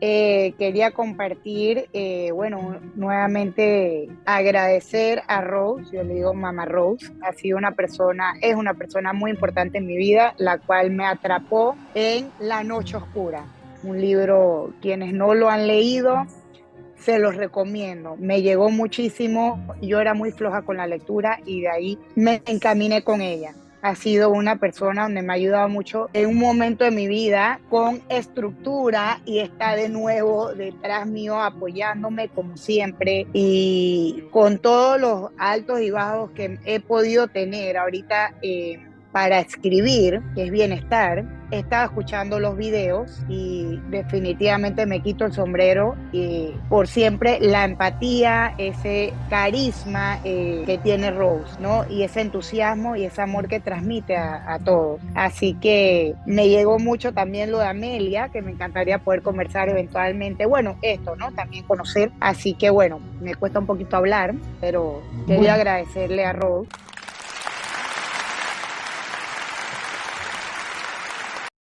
Eh, quería compartir, eh, bueno, nuevamente agradecer a Rose, yo le digo Mamá Rose, ha sido una persona, es una persona muy importante en mi vida, la cual me atrapó en La Noche Oscura, un libro, quienes no lo han leído, se los recomiendo. Me llegó muchísimo, yo era muy floja con la lectura y de ahí me encaminé con ella ha sido una persona donde me ha ayudado mucho en un momento de mi vida con estructura y está de nuevo detrás mío apoyándome como siempre y con todos los altos y bajos que he podido tener ahorita. Eh, para escribir, que es bienestar, estaba escuchando los videos y definitivamente me quito el sombrero y por siempre la empatía, ese carisma eh, que tiene Rose, ¿no? Y ese entusiasmo y ese amor que transmite a, a, todos. Así que me llegó mucho también lo de Amelia, que me encantaría poder conversar eventualmente. Bueno, esto, ¿no? También conocer. Así que bueno, me cuesta un poquito hablar, pero quería agradecerle a Rose